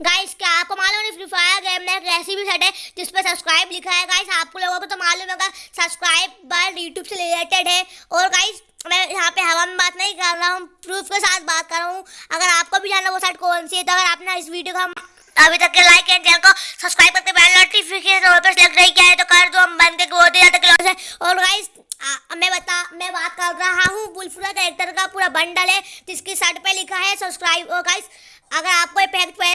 Guys क्या आपको मालूम है फ्री फायर गेम में एक रेसिपी सेट है, जिस पर सब्सक्राइब लिखा है। गाइस आपको लोगों को तो मालूम होगा सब्सक्राइब बार यूट्यूब से रिलेटेड है। और गाइस मैं यहाँ पे हवा में बात नहीं कर रहा हूँ प्रूफ के साथ बात कर रहा हूँ। अगर आपको भी जानना वो साइट कौन सी है तो अगर आपने इस वीडियो का अभी तक के लाइक एंड चैनल को सब्सक्राइब करके बेल नोटिफिकेशन और पर सेलेक्ट नहीं किया है तो कर दो, हम बंद के बहुत ही ज़्यादा क्लोज है और गाइस मैं बता, मैं बात कर रहा हूँ बुलफुरा कैरेक्टर का पूरा बंडल है, जिसकी शर्ट पे लिखा है सब्सक्राइब और गाइस अगर आपको ये पैक